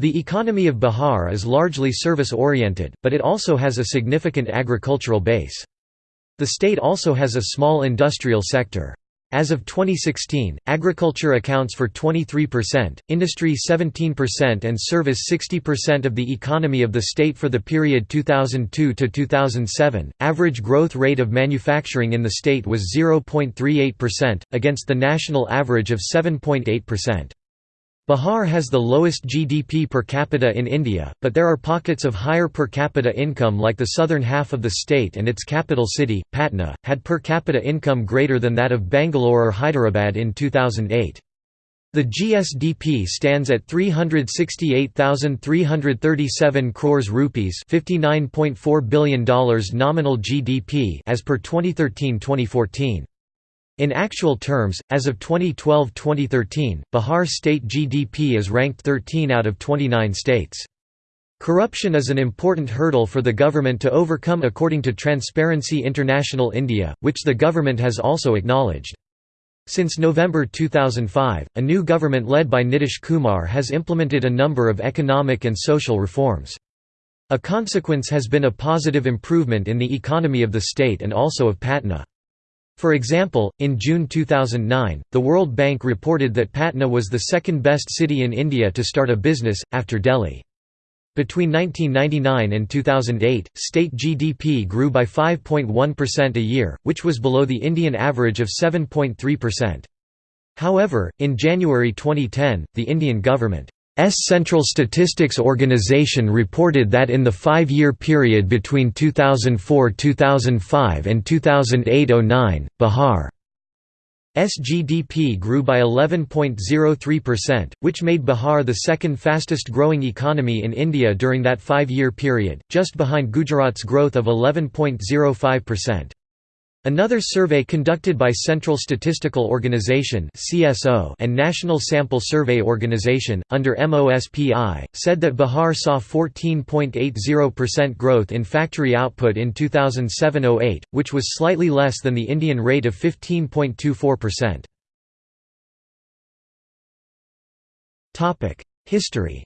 The economy of Bihar is largely service-oriented, but it also has a significant agricultural base. The state also has a small industrial sector. As of 2016, agriculture accounts for 23%, industry 17% and service 60% of the economy of the state for the period 2002 to 2007. Average growth rate of manufacturing in the state was 0.38%, against the national average of 7.8%. Bihar has the lowest GDP per capita in India, but there are pockets of higher per capita income like the southern half of the state and its capital city, Patna, had per capita income greater than that of Bangalore or Hyderabad in 2008. The GSDP stands at 368,337 crores rupees $59.4 billion nominal GDP as per 2013-2014. In actual terms, as of 2012–2013, Bihar state GDP is ranked 13 out of 29 states. Corruption is an important hurdle for the government to overcome according to Transparency International India, which the government has also acknowledged. Since November 2005, a new government led by Nitish Kumar has implemented a number of economic and social reforms. A consequence has been a positive improvement in the economy of the state and also of Patna. For example, in June 2009, the World Bank reported that Patna was the second best city in India to start a business, after Delhi. Between 1999 and 2008, state GDP grew by 5.1% a year, which was below the Indian average of 7.3%. However, in January 2010, the Indian government Central Statistics Organization reported that in the five-year period between 2004–2005 and 2008–09, Bihar's GDP grew by 11.03%, which made Bihar the second fastest growing economy in India during that five-year period, just behind Gujarat's growth of 11.05%. Another survey conducted by Central Statistical Organization and National Sample Survey Organization, under MOSPI, said that Bihar saw 14.80% growth in factory output in 2007–08, which was slightly less than the Indian rate of 15.24%. History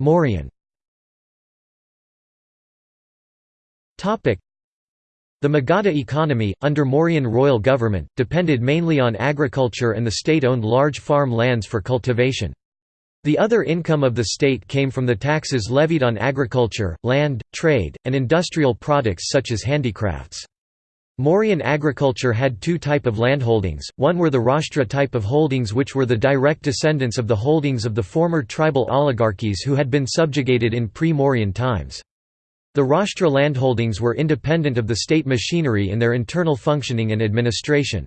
Mauryan The Magadha economy, under Mauryan royal government, depended mainly on agriculture and the state owned large farm lands for cultivation. The other income of the state came from the taxes levied on agriculture, land, trade, and industrial products such as handicrafts. Mauryan agriculture had two type of landholdings, one were the Rashtra type of holdings which were the direct descendants of the holdings of the former tribal oligarchies who had been subjugated in pre-Mauryan times. The Rashtra landholdings were independent of the state machinery in their internal functioning and administration.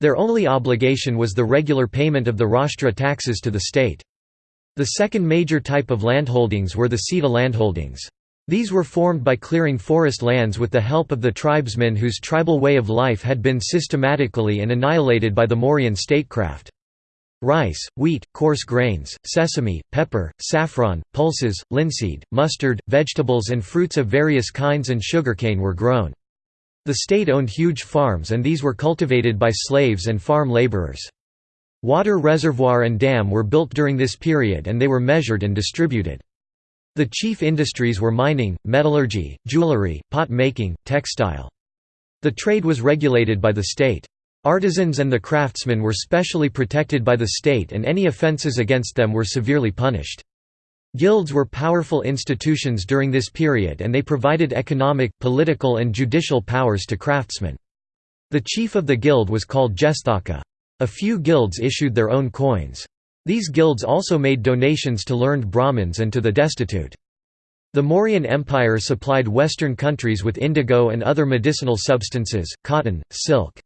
Their only obligation was the regular payment of the Rashtra taxes to the state. The second major type of landholdings were the Sita landholdings. These were formed by clearing forest lands with the help of the tribesmen whose tribal way of life had been systematically and annihilated by the Mauryan statecraft. Rice, wheat, coarse grains, sesame, pepper, saffron, pulses, linseed, mustard, vegetables and fruits of various kinds and sugarcane were grown. The state owned huge farms and these were cultivated by slaves and farm laborers. Water reservoir and dam were built during this period and they were measured and distributed. The chief industries were mining, metallurgy, jewelry, pot making, textile. The trade was regulated by the state. Artisans and the craftsmen were specially protected by the state and any offences against them were severely punished. Guilds were powerful institutions during this period and they provided economic, political and judicial powers to craftsmen. The chief of the guild was called Jesthaka. A few guilds issued their own coins. These guilds also made donations to learned Brahmins and to the destitute. The Mauryan Empire supplied Western countries with indigo and other medicinal substances, cotton, silk.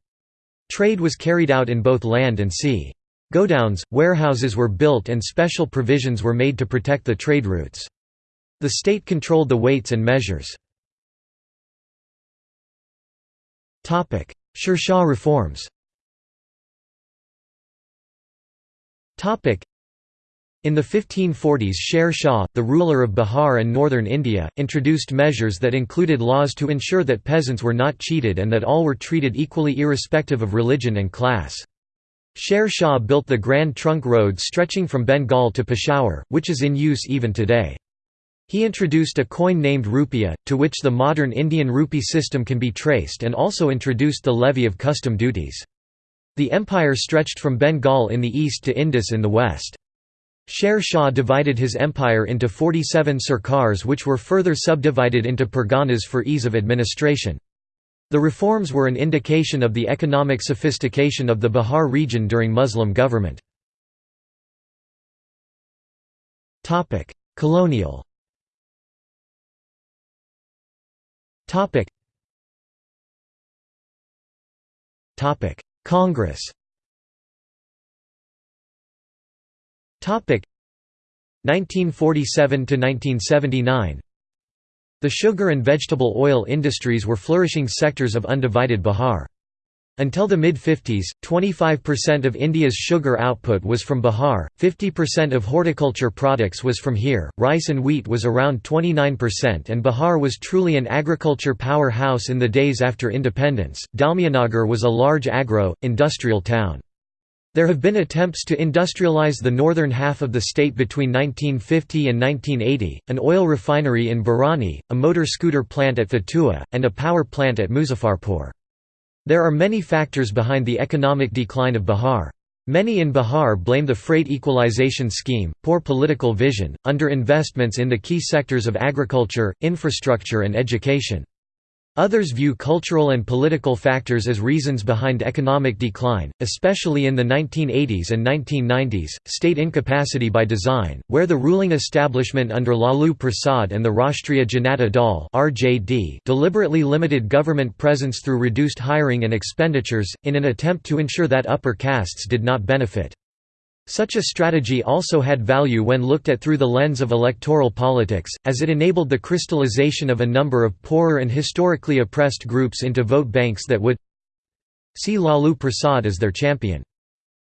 Trade was carried out in both land and sea. Godowns, warehouses were built and special provisions were made to protect the trade routes. The state controlled the weights and measures. Sher reforms In the 1540s Sher Shah, the ruler of Bihar and northern India, introduced measures that included laws to ensure that peasants were not cheated and that all were treated equally irrespective of religion and class. Sher Shah built the Grand Trunk Road stretching from Bengal to Peshawar, which is in use even today. He introduced a coin named rupiah, to which the modern Indian rupee system can be traced and also introduced the levy of custom duties. The empire stretched from Bengal in the east to Indus in the west. Sher Shah divided his empire into 47 sarkars which were further subdivided into parganas for ease of administration. The reforms were an indication of the economic sophistication of the Bihar region during Muslim government. Colonial Congress. Topic. 1947 to 1979 The sugar and vegetable oil industries were flourishing sectors of undivided Bihar. Until the mid-50s, 25% of India's sugar output was from Bihar, 50% of horticulture products was from here, rice and wheat was around 29% and Bihar was truly an agriculture powerhouse in the days after independence. Dalmianagar was a large agro, industrial town. There have been attempts to industrialize the northern half of the state between 1950 and 1980, an oil refinery in Barauni, a motor scooter plant at Fatua, and a power plant at Muzaffarpur. There are many factors behind the economic decline of Bihar. Many in Bihar blame the freight equalization scheme, poor political vision, underinvestments in the key sectors of agriculture, infrastructure and education. Others view cultural and political factors as reasons behind economic decline, especially in the 1980s and 1990s, state incapacity by design, where the ruling establishment under Lalu Prasad and the Rashtriya Janata Dal (RJD) deliberately limited government presence through reduced hiring and expenditures, in an attempt to ensure that upper castes did not benefit. Such a strategy also had value when looked at through the lens of electoral politics, as it enabled the crystallization of a number of poorer and historically oppressed groups into vote banks that would see Lalu Prasad as their champion.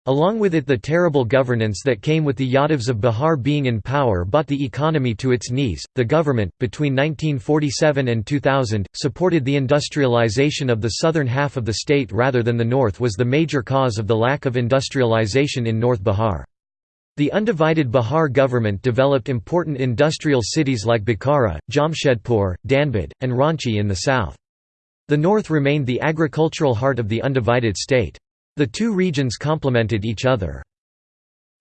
Along with it the terrible governance that came with the Yadavs of Bihar being in power brought the economy to its knees. The government, between 1947 and 2000, supported the industrialization of the southern half of the state rather than the north was the major cause of the lack of industrialization in North Bihar. The undivided Bihar government developed important industrial cities like Bokaro, Jamshedpur, Dhanbad, and Ranchi in the south. The north remained the agricultural heart of the undivided state. The two regions complemented each other.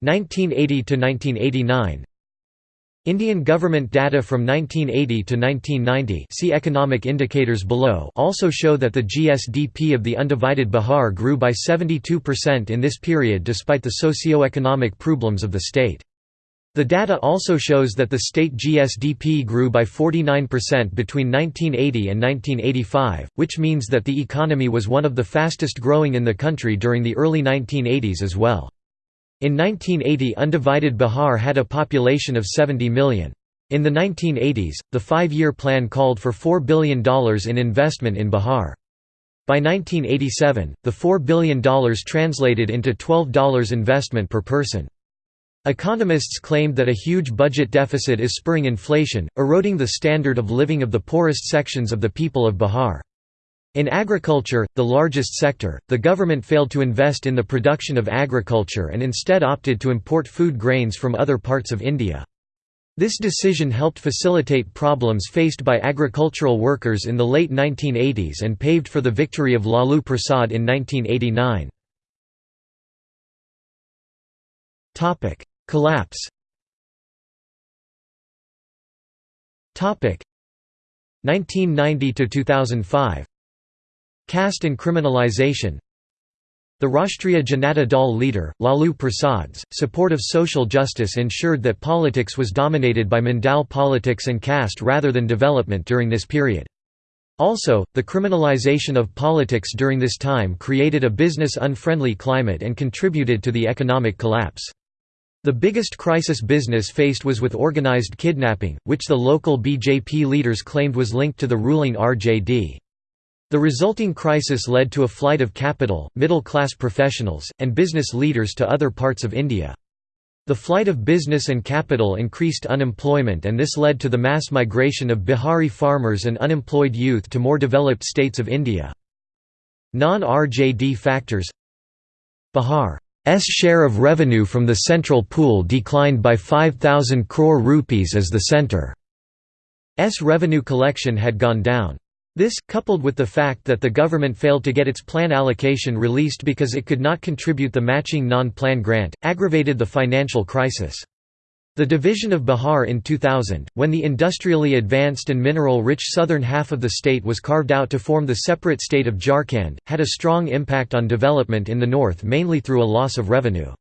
1980 to 1989 Indian government data from 1980 to 1990 see economic indicators below also show that the GSDP of the undivided Bihar grew by 72% in this period despite the socio-economic problems of the state. The data also shows that the state GSDP grew by 49% between 1980 and 1985, which means that the economy was one of the fastest growing in the country during the early 1980s as well. In 1980 undivided Bihar had a population of 70 million. In the 1980s, the five-year plan called for $4 billion in investment in Bihar. By 1987, the $4 billion translated into $12 investment per person. Economists claimed that a huge budget deficit is spurring inflation, eroding the standard of living of the poorest sections of the people of Bihar. In agriculture, the largest sector, the government failed to invest in the production of agriculture and instead opted to import food grains from other parts of India. This decision helped facilitate problems faced by agricultural workers in the late 1980s and paved for the victory of Lalu Prasad in 1989. Collapse Topic 1990 to 2005 Caste and criminalization The Rashtriya Janata Dal leader, Lalu Prasad's, support of social justice ensured that politics was dominated by Mandal politics and caste rather than development during this period. Also, the criminalization of politics during this time created a business-unfriendly climate and contributed to the economic collapse. The biggest crisis business faced was with organized kidnapping, which the local BJP leaders claimed was linked to the ruling RJD. The resulting crisis led to a flight of capital, middle-class professionals, and business leaders to other parts of India. The flight of business and capital increased unemployment and this led to the mass migration of Bihari farmers and unemployed youth to more developed states of India. Non-RJD factors Bihar's share of revenue from the central pool declined by 5,000 crore rupees as the centre's revenue collection had gone down. This, coupled with the fact that the government failed to get its plan allocation released because it could not contribute the matching non-plan grant, aggravated the financial crisis. The division of Bihar in 2000, when the industrially advanced and mineral-rich southern half of the state was carved out to form the separate state of Jharkhand, had a strong impact on development in the north mainly through a loss of revenue.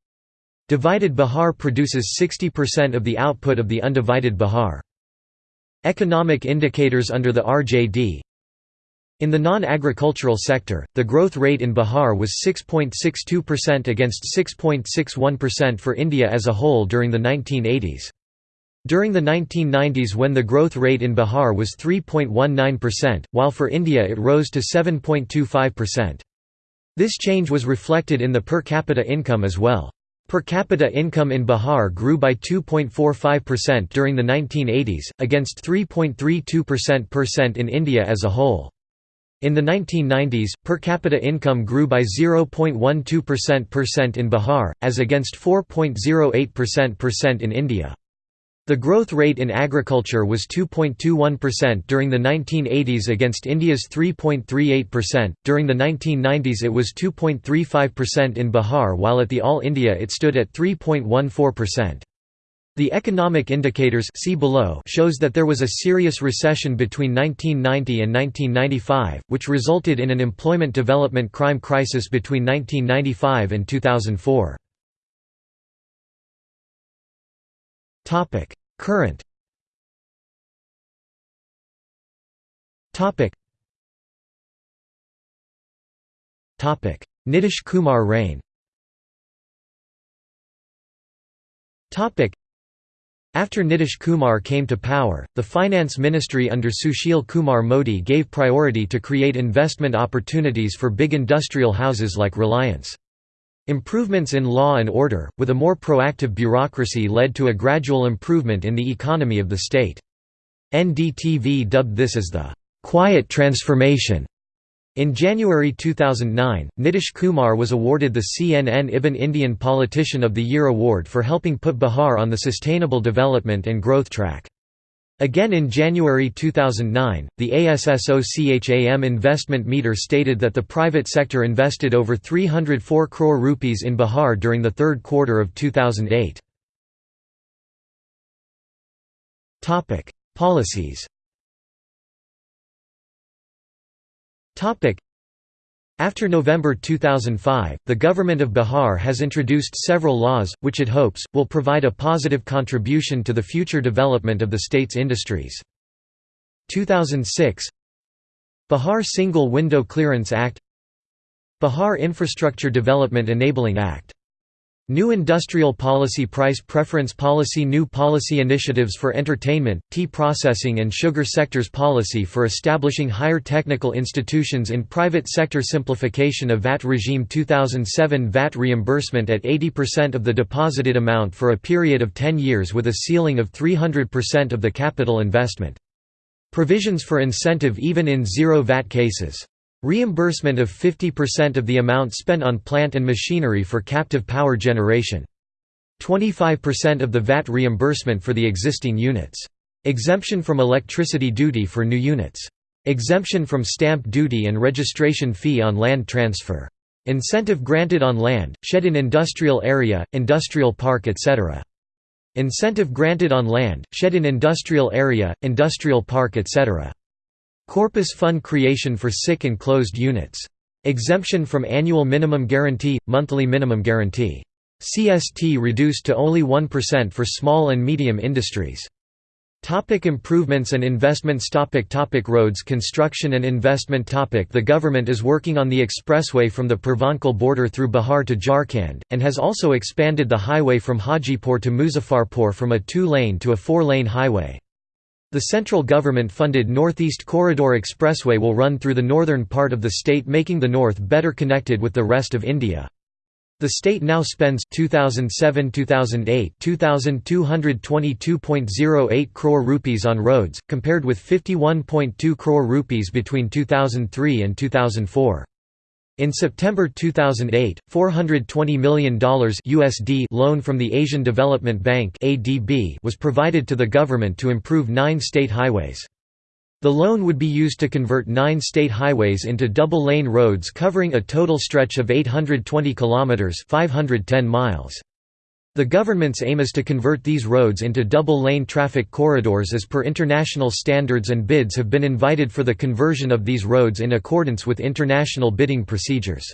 Divided Bihar produces 60% of the output of the undivided Bihar. Economic indicators under the RJD in the non-agricultural sector, the growth rate in Bihar was 6.62% against 6.61% for India as a whole during the 1980s. During the 1990s when the growth rate in Bihar was 3.19%, while for India it rose to 7.25%. This change was reflected in the per capita income as well. Per capita income in Bihar grew by 2.45% during the 1980s, against 3.32% in India as a whole. In the 1990s, per capita income grew by 0.12% in Bihar, as against 4.08% in India. The growth rate in agriculture was 2.21% during the 1980s against India's 3.38%. During the 1990s it was 2.35% in Bihar while at the All India it stood at 3.14%. The economic indicators see below shows that there was a serious recession between 1990 and 1995, which resulted in an employment development crime crisis between 1995 and 2004. Topic: Current. Topic. Topic: Nitish Kumar reign. Topic: after Nitish Kumar came to power, the finance ministry under Sushil Kumar Modi gave priority to create investment opportunities for big industrial houses like Reliance. Improvements in law and order, with a more proactive bureaucracy led to a gradual improvement in the economy of the state. NDTV dubbed this as the «quiet transformation» In January 2009, Nitish Kumar was awarded the CNN IBN Indian Politician of the Year award for helping put Bihar on the sustainable development and growth track. Again in January 2009, the ASSOCHAM investment meter stated that the private sector invested over 304 crore rupees in Bihar during the third quarter of 2008. Policies After November 2005, the government of Bihar has introduced several laws, which it hopes, will provide a positive contribution to the future development of the state's industries. 2006 Bihar Single Window Clearance Act. Bihar Infrastructure Development Enabling Act New Industrial Policy Price Preference Policy New Policy Initiatives for Entertainment, Tea Processing and Sugar Sectors Policy for Establishing Higher Technical Institutions in Private Sector Simplification of VAT Regime 2007 VAT reimbursement at 80% of the deposited amount for a period of 10 years with a ceiling of 300% of the capital investment. Provisions for incentive even in zero VAT cases. Reimbursement of 50% of the amount spent on plant and machinery for captive power generation. 25% of the VAT reimbursement for the existing units. Exemption from electricity duty for new units. Exemption from stamp duty and registration fee on land transfer. Incentive granted on land, shed in industrial area, industrial park etc. Incentive granted on land, shed in industrial area, industrial park etc. Corpus fund creation for sick and closed units. Exemption from annual minimum guarantee, monthly minimum guarantee. CST reduced to only 1% for small and medium industries. Topic improvements and investments topic topic Roads construction and investment topic The government is working on the expressway from the Purvanchal border through Bihar to Jharkhand, and has also expanded the highway from Hajipur to Muzaffarpur from a two-lane to a four-lane highway. The central government-funded Northeast Corridor Expressway will run through the northern part of the state making the north better connected with the rest of India. The state now spends 2007-2008 2222.08 crore rupees on roads compared with 51.2 crore rupees between 2003 and 2004. In September 2008, $420 million USD loan from the Asian Development Bank (ADB) was provided to the government to improve 9 state highways. The loan would be used to convert nine state highways into double-lane roads covering a total stretch of 820 kilometers (510 miles). The government's aim is to convert these roads into double-lane traffic corridors as per international standards and bids have been invited for the conversion of these roads in accordance with international bidding procedures.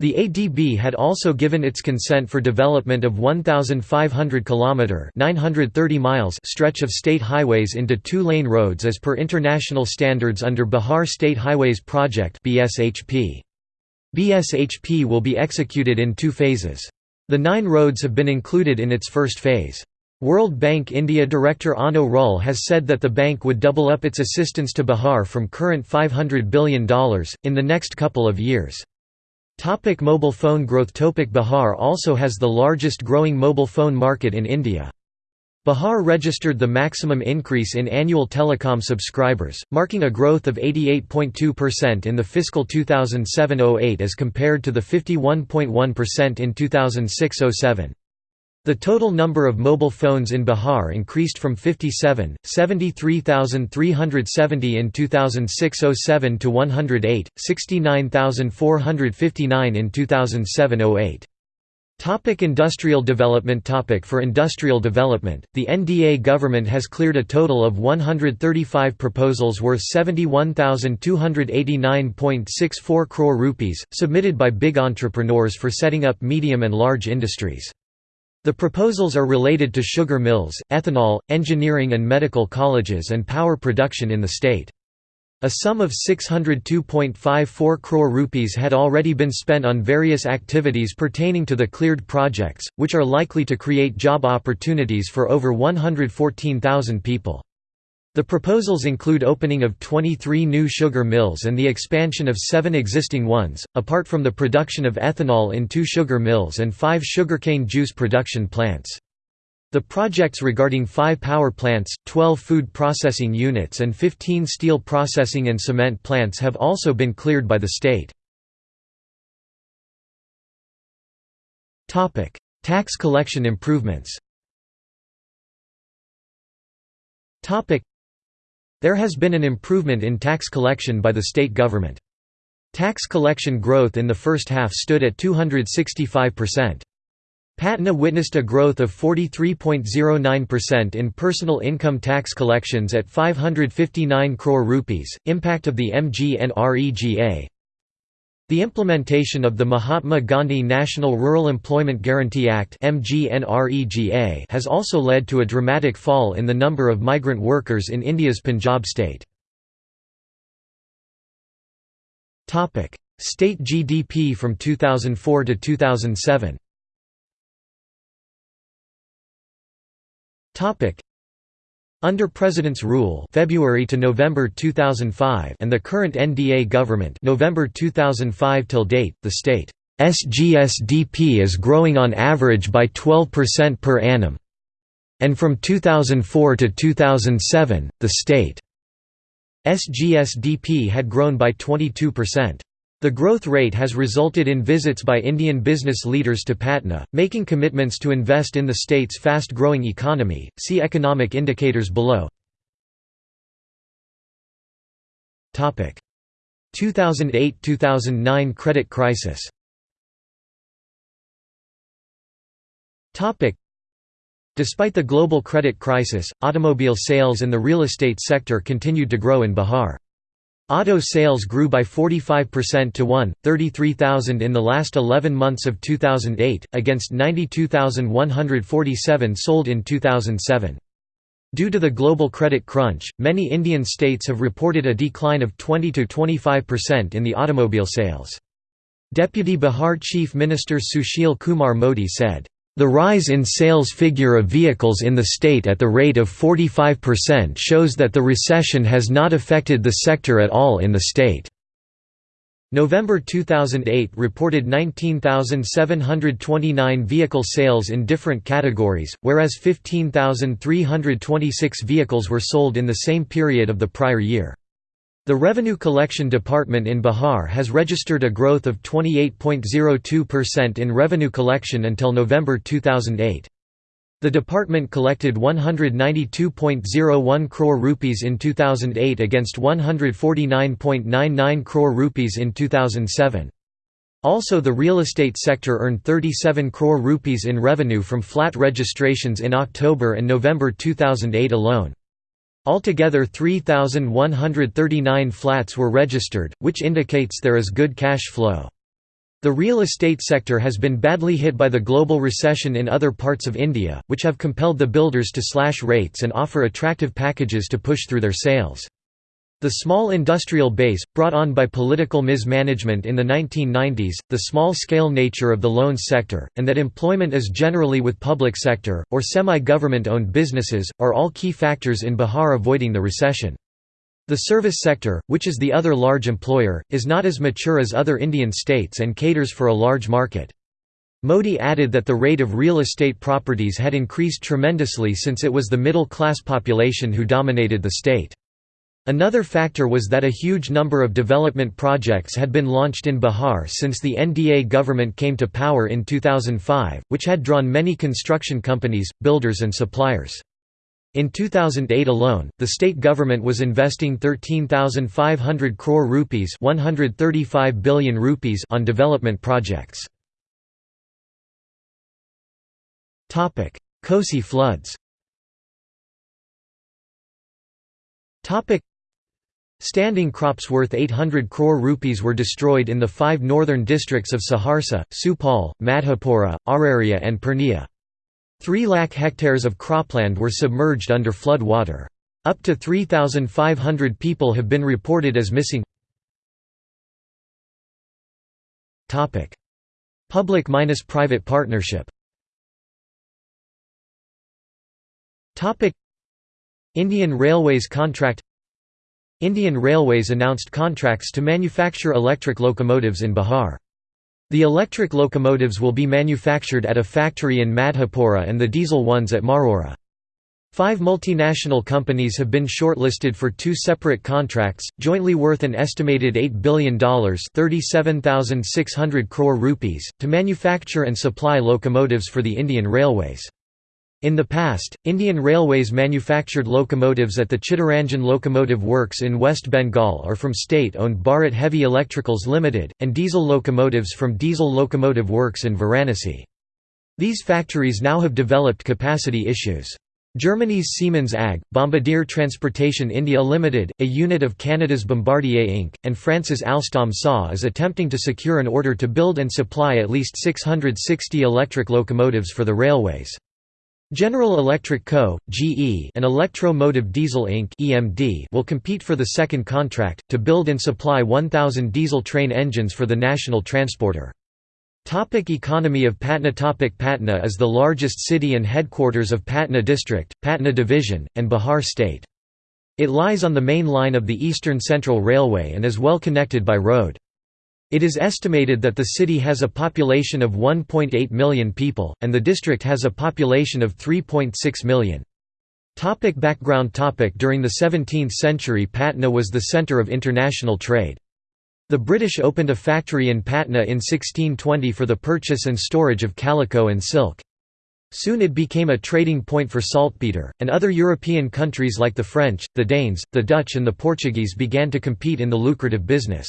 The ADB had also given its consent for development of 1,500 km 930 miles stretch of state highways into two-lane roads as per international standards under Bihar State Highways Project BSHP. BSHP will be executed in two phases. The nine roads have been included in its first phase. World Bank India Director Anno Rull has said that the bank would double up its assistance to Bihar from current $500 billion, in the next couple of years. Topic mobile phone growth Topic Bihar also has the largest growing mobile phone market in India. Bihar registered the maximum increase in annual telecom subscribers, marking a growth of 88.2% in the fiscal 2007–08 as compared to the 51.1% in 2006–07. The total number of mobile phones in Bihar increased from 57, 73,370 in 2006–07 to 108, 69,459 in 2007–08. Topic industrial development Topic For industrial development, the NDA government has cleared a total of 135 proposals worth 71,289.64 crore rupees, submitted by big entrepreneurs for setting up medium and large industries. The proposals are related to sugar mills, ethanol, engineering and medical colleges and power production in the state. A sum of 602.54 crore rupees had already been spent on various activities pertaining to the cleared projects, which are likely to create job opportunities for over 114,000 people. The proposals include opening of 23 new sugar mills and the expansion of seven existing ones, apart from the production of ethanol in two sugar mills and five sugarcane juice production plants. The projects regarding five power plants, 12 food processing units and 15 steel processing and cement plants have also been cleared by the state. Tax collection improvements there has been an improvement in tax collection by the state government. Tax collection growth in the first half stood at 265%. Patna witnessed a growth of 43.09% in personal income tax collections at 559 crore rupees. Impact of the MGNREGA the implementation of the Mahatma Gandhi National Rural Employment Guarantee Act has also led to a dramatic fall in the number of migrant workers in India's Punjab state. State GDP from 2004 to 2007 under President's rule February to November 2005 and the current NDA government November 2005 till date, the state SGSDP is growing on average by 12% per annum. And from 2004 to 2007, the state SGSDP had grown by 22%. The growth rate has resulted in visits by Indian business leaders to Patna, making commitments to invest in the state's fast-growing economy. See economic indicators below. Topic: 2008-2009 credit crisis. Topic: Despite the global credit crisis, automobile sales and the real estate sector continued to grow in Bihar. Auto sales grew by 45% to 1,33,000 in the last 11 months of 2008, against 92,147 sold in 2007. Due to the global credit crunch, many Indian states have reported a decline of 20–25% in the automobile sales. Deputy Bihar Chief Minister Sushil Kumar Modi said, the rise in sales figure of vehicles in the state at the rate of 45% shows that the recession has not affected the sector at all in the state. November 2008 reported 19,729 vehicle sales in different categories, whereas 15,326 vehicles were sold in the same period of the prior year. The Revenue Collection Department in Bihar has registered a growth of 28.02% in revenue collection until November 2008. The department collected 192.01 crore rupees in 2008 against 149.99 crore rupees in 2007. Also the real estate sector earned 37 crore rupees in revenue from flat registrations in October and November 2008 alone. Altogether 3,139 flats were registered, which indicates there is good cash flow. The real estate sector has been badly hit by the global recession in other parts of India, which have compelled the builders to slash rates and offer attractive packages to push through their sales. The small industrial base, brought on by political mismanagement in the 1990s, the small-scale nature of the loans sector, and that employment is generally with public sector, or semi-government owned businesses, are all key factors in Bihar avoiding the recession. The service sector, which is the other large employer, is not as mature as other Indian states and caters for a large market. Modi added that the rate of real estate properties had increased tremendously since it was the middle-class population who dominated the state. Another factor was that a huge number of development projects had been launched in Bihar since the NDA government came to power in 2005, which had drawn many construction companies, builders and suppliers. In 2008 alone, the state government was investing 13,500 crore rupees, 135 billion rupees on development projects. Topic: Kosi floods. Topic: Standing crops worth 800 crore rupees were destroyed in the five northern districts of Saharsa, Supaul, Madhepura, Araria and Purnia. Three lakh hectares of cropland were submerged under flood water. Up to 3,500 people have been reported as missing. Public-private partnership Indian Railways contract Indian Railways announced contracts to manufacture electric locomotives in Bihar. The electric locomotives will be manufactured at a factory in Madhepura and the diesel ones at Marhaura. Five multinational companies have been shortlisted for two separate contracts, jointly worth an estimated $8 billion (37,600 crore rupees, to manufacture and supply locomotives for the Indian Railways. In the past, Indian Railways manufactured locomotives at the Chittaranjan Locomotive Works in West Bengal or from state-owned Bharat Heavy Electricals Limited, and diesel locomotives from Diesel Locomotive Works in Varanasi. These factories now have developed capacity issues. Germany's Siemens AG, Bombardier Transportation India Limited, a unit of Canada's Bombardier Inc., and France's Alstom SA is attempting to secure an order to build and supply at least 660 electric locomotives for the railways. General Electric Co., GE and Electro Motive Diesel Inc. EMD will compete for the second contract, to build and supply 1,000 diesel train engines for the national transporter. Topic economy of Patna Topic Patna is the largest city and headquarters of Patna district, Patna division, and Bihar state. It lies on the main line of the Eastern Central Railway and is well connected by road. It is estimated that the city has a population of 1.8 million people, and the district has a population of 3.6 million. Topic background topic During the 17th century Patna was the centre of international trade. The British opened a factory in Patna in 1620 for the purchase and storage of calico and silk. Soon it became a trading point for saltpeter, and other European countries like the French, the Danes, the Dutch and the Portuguese began to compete in the lucrative business.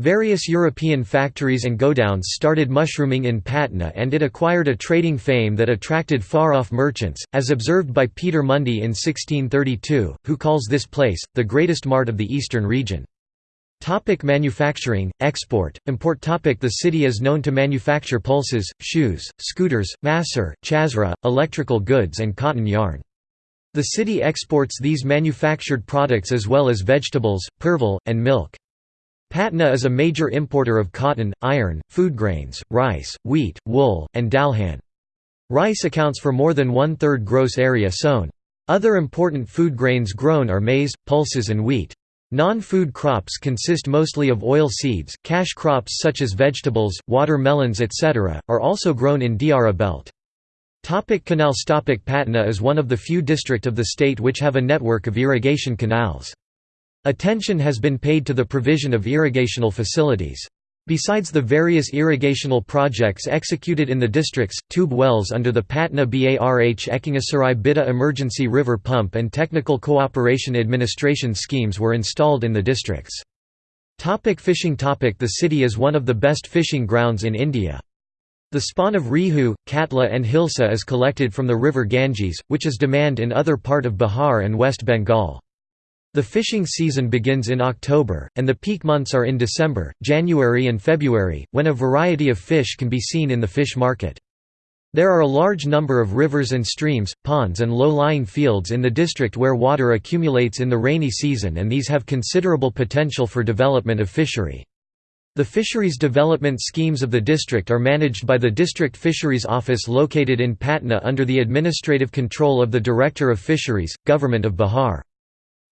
Various European factories and godowns started mushrooming in Patna and it acquired a trading fame that attracted far-off merchants, as observed by Peter Mundy in 1632, who calls this place, the greatest mart of the eastern region. Topic manufacturing, export, import topic The city is known to manufacture pulses, shoes, scooters, masur, chasra, electrical goods and cotton yarn. The city exports these manufactured products as well as vegetables, perval, and milk. Patna is a major importer of cotton, iron, food grains, rice, wheat, wool, and dalhan. Rice accounts for more than one-third gross area sown. Other important food grains grown are maize, pulses and wheat. Non-food crops consist mostly of oil seeds, cash crops such as vegetables, watermelons etc., are also grown in Diara belt. Topic canals Topic Patna is one of the few district of the state which have a network of irrigation canals. Attention has been paid to the provision of irrigational facilities. Besides the various irrigational projects executed in the districts, tube wells under the Patna Barh Ekangarsarai Bihta Emergency River Pump and Technical Cooperation Administration schemes were installed in the districts. Topic fishing topic The city is one of the best fishing grounds in India. The spawn of Rohu, Katla and Hilsa is collected from the river Ganges, which is demand in other part of Bihar and West Bengal. The fishing season begins in October, and the peak months are in December, January and February, when a variety of fish can be seen in the fish market. There are a large number of rivers and streams, ponds and low-lying fields in the district where water accumulates in the rainy season and these have considerable potential for development of fishery. The fisheries development schemes of the district are managed by the District Fisheries Office located in Patna under the administrative control of the Director of Fisheries, Government of Bihar.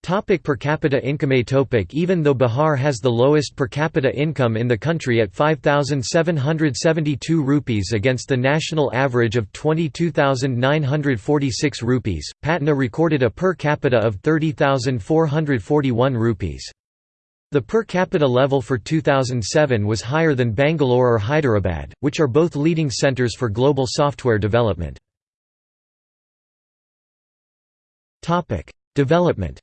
Topic per capita income topic Even though Bihar has the lowest per capita income in the country at 5,772 rupees against the national average of 22,946 rupees, Patna recorded a per capita of 30,441 rupees. The per capita level for 2007 was higher than Bangalore or Hyderabad, which are both leading centers for global software development. Development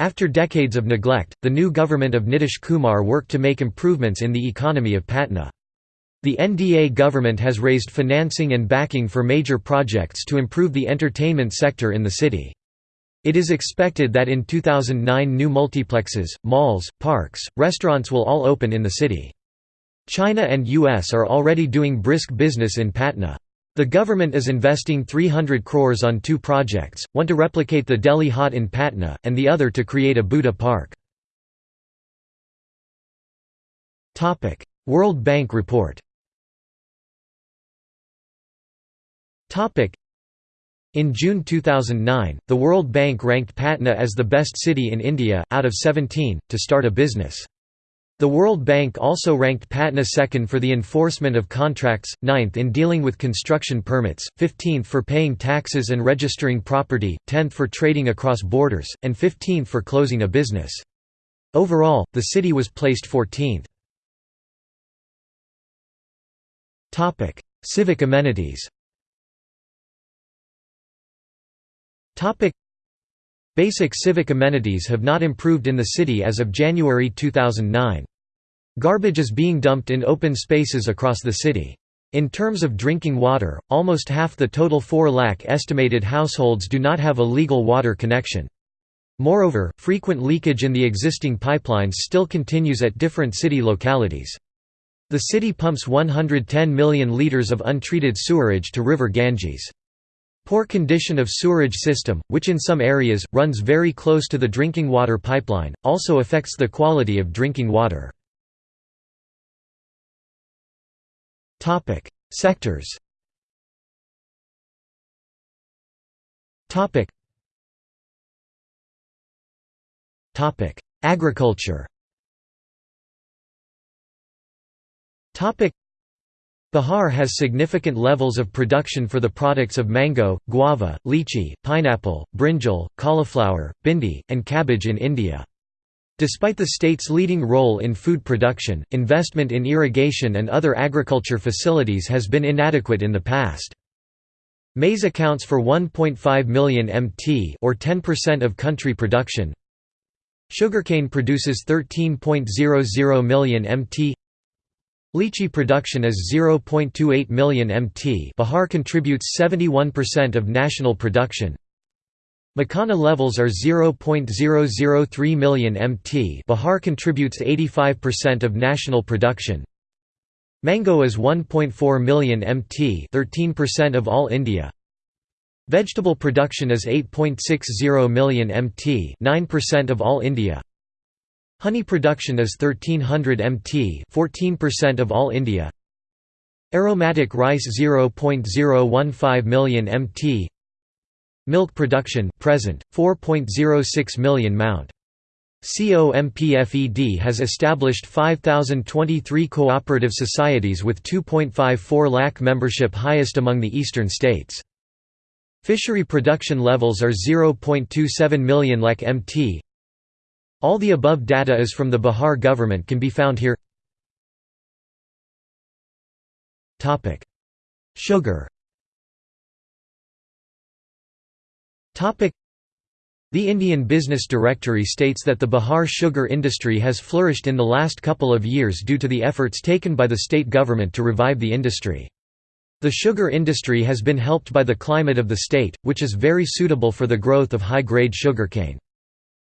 After decades of neglect, the new government of Nitish Kumar worked to make improvements in the economy of Patna. The NDA government has raised financing and backing for major projects to improve the entertainment sector in the city. It is expected that in 2009 new multiplexes, malls, parks, restaurants will all open in the city. China and US are already doing brisk business in Patna. The government is investing 300 crores on two projects, one to replicate the Delhi Haat in Patna, and the other to create a Buddha park. World Bank report in June 2009, the World Bank ranked Patna as the best city in India, out of 17, to start a business. The World Bank also ranked Patna second for the enforcement of contracts, ninth in dealing with construction permits, 15th for paying taxes and registering property, 10th for trading across borders, and 15th for closing a business. Overall, the city was placed 14th. Civic amenities Basic civic amenities have not improved in the city as of January 2009. Garbage is being dumped in open spaces across the city. In terms of drinking water, almost half the total 4 lakh estimated households do not have a legal water connection. Moreover, frequent leakage in the existing pipelines still continues at different city localities. The city pumps 110 million litres of untreated sewerage to river Ganges. Poor condition of sewerage system, which in some areas, runs very close to the drinking water pipeline, also affects the quality of drinking water. Sectors Agriculture Bihar has significant levels of production for the products of mango, guava, lychee, pineapple, brinjal, cauliflower, bindi, and cabbage in India. Despite the state's leading role in food production, investment in irrigation and other agriculture facilities has been inadequate in the past. Maize accounts for 1.5 million mt or 10% of country production. Sugarcane produces 13.00 million mt. Lychee production is 0.28 million mt Bihar contributes 71% of national production. Makhana levels are 0.003 million mt Bihar contributes 85% of national production. Mango is 1.4 million mt 13% of all India. Vegetable production is 8.60 million mt 9% of all India. Honey production is 1300 mt 14% of all India. Aromatic rice 0.015 million mt. Milk production present 4.06 million mount. COMPFED has established 5023 cooperative societies with 2.54 lakh membership highest among the eastern states. Fishery production levels are 0.27 million lakh mt. All the above data is from the Bihar government can be found here. Sugar the Indian Business Directory states that the Bihar sugar industry has flourished in the last couple of years due to the efforts taken by the state government to revive the industry. The sugar industry has been helped by the climate of the state, which is very suitable for the growth of high-grade sugarcane.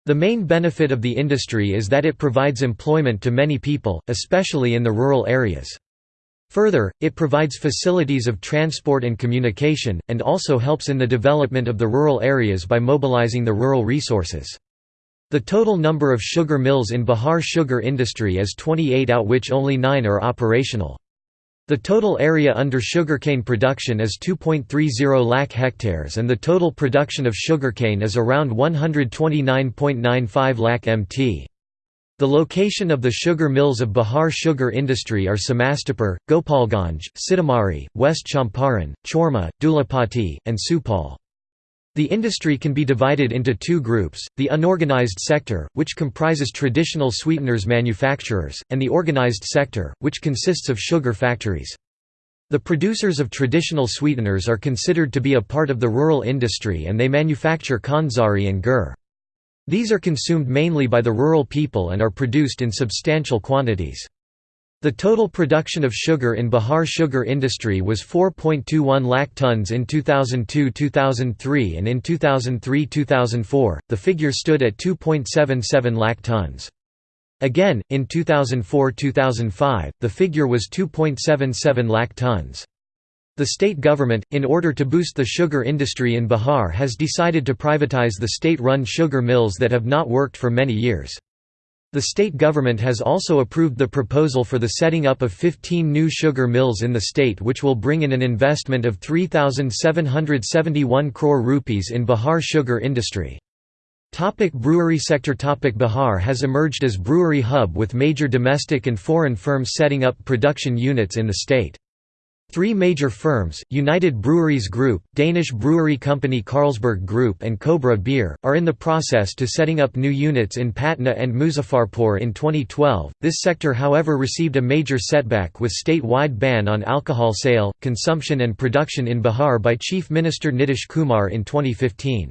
The main benefit of the industry is that it provides employment to many people, especially in the rural areas. Further, it provides facilities of transport and communication, and also helps in the development of the rural areas by mobilizing the rural resources. The total number of sugar mills in Bihar sugar industry is 28 out which only 9 are operational. The total area under sugarcane production is 2.30 lakh hectares and the total production of sugarcane is around 129.95 lakh mt. The location of the sugar mills of Bihar sugar industry are Samastipur, Gopalganj, Sitamarhi, West Champaran, Chorma, Dulapati, and Supaul. The industry can be divided into two groups, the unorganized sector, which comprises traditional sweeteners manufacturers, and the organized sector, which consists of sugar factories. The producers of traditional sweeteners are considered to be a part of the rural industry and they manufacture khandsari and gur. These are consumed mainly by the rural people and are produced in substantial quantities. The total production of sugar in Bihar sugar industry was 4.21 lakh tons in 2002–2003 and in 2003–2004, the figure stood at 2.77 lakh tons. Again, in 2004–2005, the figure was 2.77 lakh tons. The state government, in order to boost the sugar industry in Bihar has decided to privatize the state-run sugar mills that have not worked for many years. The state government has also approved the proposal for the setting up of 15 new sugar mills in the state which will bring in an investment of 3,771 crore rupees in Bihar sugar industry. Topic brewery sector Topic Bihar has emerged as brewery hub with major domestic and foreign firms setting up production units in the state. Three major firms, United Breweries Group, Danish brewery company Carlsberg Group and Cobra Beer, are in the process to setting up new units in Patna and Muzaffarpur in 2012. This sector however received a major setback with state-wide ban on alcohol sale, consumption and production in Bihar by Chief Minister Nitish Kumar in 2015.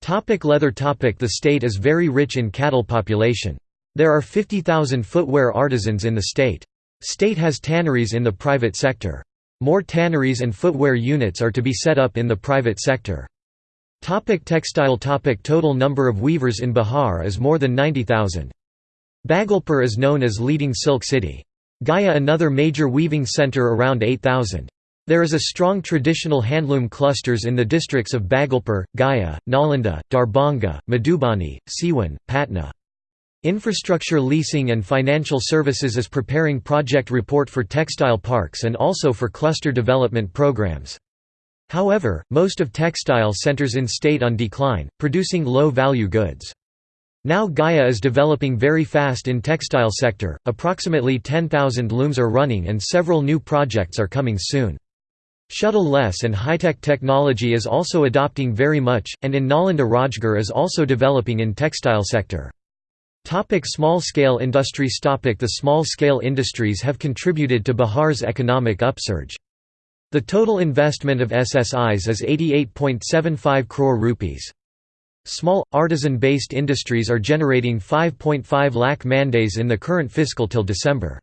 Topic leather topic The state is very rich in cattle population. There are 50,000 footwear artisans in the state. State has tanneries in the private sector. More tanneries and footwear units are to be set up in the private sector. Topic textile topic Total number of weavers in Bihar is more than 90,000. Bhagalpur is known as leading silk city. Gaya another major weaving centre around 8,000. There is a strong traditional handloom clusters in the districts of Bhagalpur, Gaya, Nalanda, Darbhanga, Madhubani, Siwan, Patna. Infrastructure Leasing and Financial Services is preparing project report for textile parks and also for cluster development programs. However, most of textile centers in state on decline, producing low-value goods. Now Gaya is developing very fast in textile sector, approximately 10,000 looms are running and several new projects are coming soon. Shuttle-less and high-tech technology is also adopting very much, and in Nalanda Rajgarh is also developing in textile sector. Topic small-scale industries Topic The small-scale industries have contributed to Bihar's economic upsurge. The total investment of SSIs is 88.75 crore rupees. Small, artisan-based industries are generating 5.5 lakh mandays in the current fiscal till December.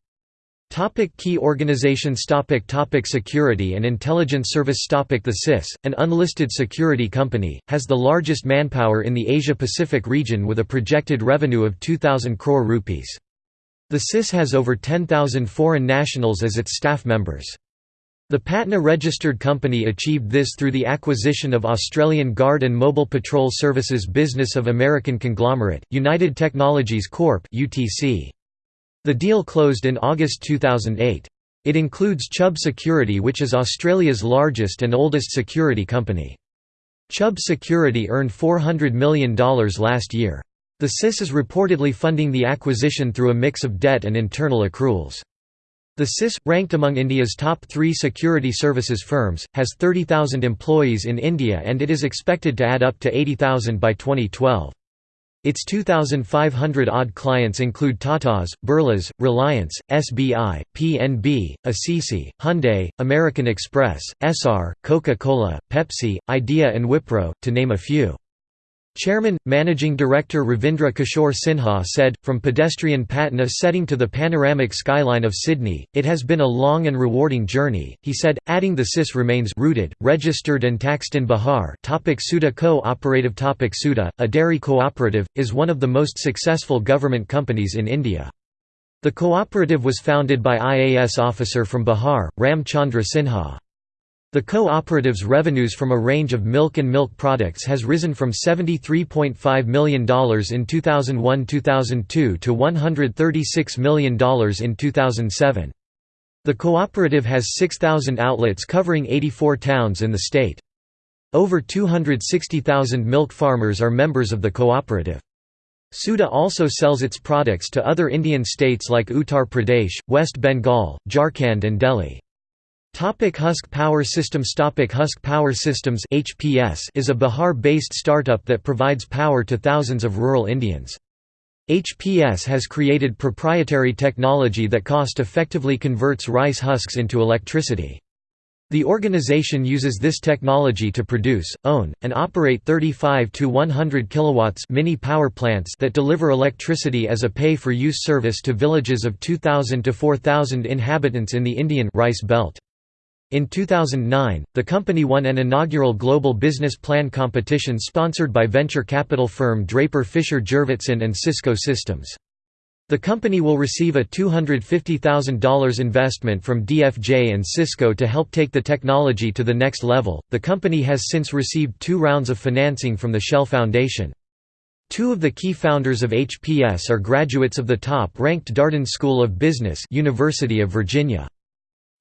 Topic key organizations topic topic Security and Intelligence Service topic The CIS, an unlisted security company, has the largest manpower in the Asia-Pacific region with a projected revenue of 2,000 crore rupees. The CIS has over 10,000 foreign nationals as its staff members. The Patna-registered company achieved this through the acquisition of Australian Guard and Mobile Patrol Services business of American conglomerate, United Technologies Corp. UTC. The deal closed in August 2008. It includes Chubb Security which is Australia's largest and oldest security company. Chubb Security earned $400 million last year. The CIS is reportedly funding the acquisition through a mix of debt and internal accruals. The CIS, ranked among India's top three security services firms, has 30,000 employees in India and it is expected to add up to 80,000 by 2012. Its 2,500-odd clients include Tatas, Birlas, Reliance, SBI, PNB, ICICI, Hyundai, American Express, Essar, Coca-Cola, Pepsi, Idea and Wipro, to name a few. Chairman, Managing Director Ravindra Kishore Sinha said, From pedestrian Patna setting to the panoramic skyline of Sydney, it has been a long and rewarding journey, he said, adding the CIS remains rooted, registered and taxed in Bihar topic Sudha Co-operative topic Sudha, a dairy cooperative, is one of the most successful government companies in India. The cooperative was founded by IAS officer from Bihar, Ram Chandra Sinha. The co-operative's revenues from a range of milk and milk products has risen from $73.5 million in 2001–2002 to $136 million in 2007. The cooperative has 6,000 outlets covering 84 towns in the state. Over 260,000 milk farmers are members of the cooperative. Sudha also sells its products to other Indian states like Uttar Pradesh, West Bengal, Jharkhand and Delhi. Topic Husk Power Systems Topic Husk Power Systems HPS is a Bihar-based startup that provides power to thousands of rural Indians. HPS has created proprietary technology that cost-effectively converts rice husks into electricity. The organization uses this technology to produce, own, and operate 35 to 100 kilowatts mini power plants that deliver electricity as a pay-for-use service to villages of 2,000 to 4,000 inhabitants in the Indian rice belt. In 2009, the company won an inaugural Global Business Plan competition sponsored by venture capital firm Draper Fisher Jurvetson and Cisco Systems. The company will receive a $250,000 investment from DFJ and Cisco to help take the technology to the next level. The company has since received two rounds of financing from the Shell Foundation. Two of the key founders of HPS are graduates of the top-ranked Darden School of Business University of Virginia.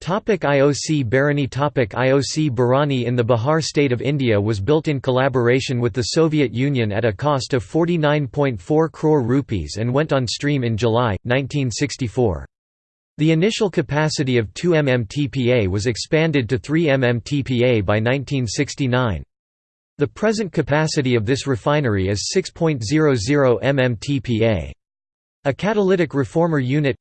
Topic IOC Barauni Topic IOC Barauni in the Bihar state of India was built in collaboration with the Soviet Union at a cost of 49.4 crore rupees and went on stream in July, 1964. The initial capacity of 2 mmTPA was expanded to 3 mmTPA by 1969. The present capacity of this refinery is 6.00 mmTPA. A catalytic reformer unit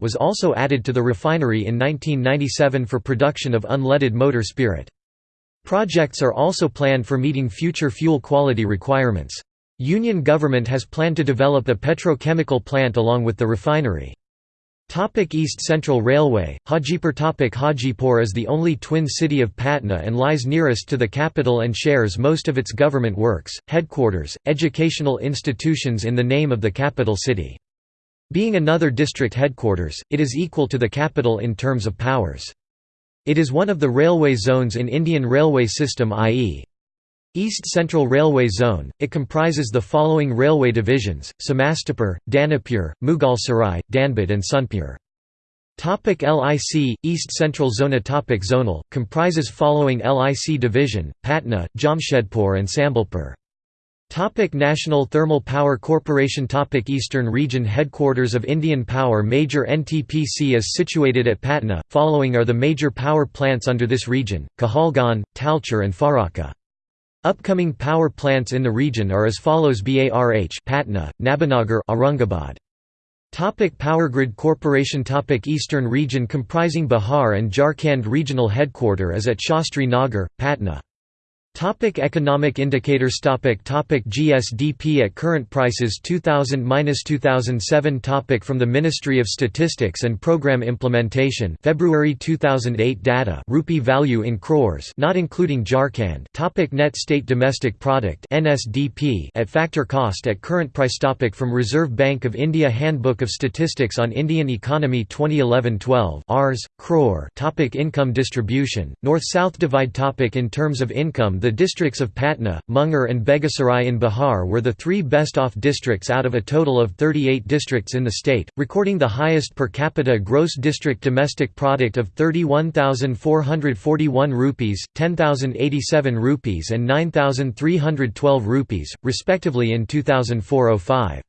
was also added to the refinery in 1997 for production of unleaded motor spirit. Projects are also planned for meeting future fuel quality requirements. Union government has planned to develop a petrochemical plant along with the refinery. Topic East Central Railway, Hajipur Topic Hajipur is the only twin city of Patna and lies nearest to the capital and shares most of its government works, headquarters, educational institutions in the name of the capital city. Being another district headquarters, it is equal to the capital in terms of powers. It is one of the railway zones in Indian Railway System i.e. East Central Railway Zone, it comprises the following railway divisions, Samastipur, Danapur, Mughalsarai, Dhanbad and Sonepur. Topic LIC, East Central Zona Topic Zonal, comprises following LIC division, Patna, Jamshedpur and Sambalpur. Topic National Thermal Power Corporation Topic Eastern Region Headquarters of Indian Power Major NTPC is situated at Patna, following are the major power plants under this region, Kahalgaon, Talcher and Farakka. Upcoming power plants in the region are as follows BARH Patna, Nabinagar Aurangabad. Topic Power Grid Corporation Topic Eastern region comprising Bihar and Jharkhand Regional Headquarter is at Shastri Nagar, Patna. Topic economic indicators. Topic topic GSDP at current prices. 2000-2007 topic From the Ministry of Statistics and Program Implementation. February 2008 data. Rupee value in crores not including Jharkhand. Topic Net State Domestic Product. NSDP at factor cost at current price. Topic From Reserve Bank of India Handbook of Statistics on Indian Economy 2011-12 Rs, crore. Topic Income distribution, North-South divide. Topic In terms of income the districts of Patna, Munger and Begusarai in Bihar were the three best-off districts out of a total of 38 districts in the state, recording the highest per capita gross district domestic product of 31,441 rupees, 10,087 rupees and 9,312 rupees, respectively in 2004–05.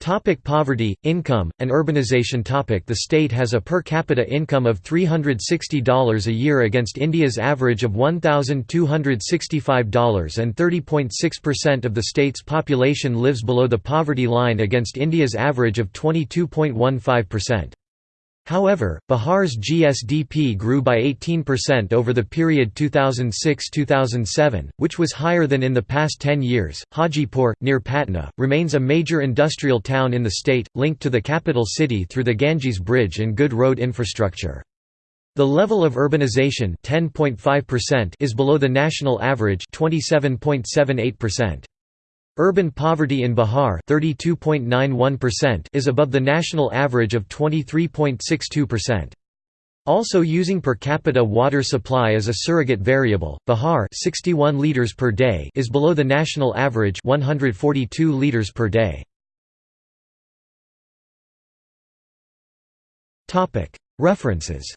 Topic poverty, income, and urbanization topic The state has a per capita income of $360 a year against India's average of $1,265 and 30.6% of the state's population lives below the poverty line against India's average of 22.15%. However, Bihar's GSDP grew by 18% over the period 2006–2007, which was higher than in the past 10 years. Hajipur, near Patna, remains a major industrial town in the state, linked to the capital city through the Ganges Bridge and good road infrastructure. The level of urbanization is below the national average 27.78%. Urban poverty in Bihar is above the national average of 23.62%. Also using per capita water supply as a surrogate variable, Bihar 61 liters per day is below the national average 142 liters per day. References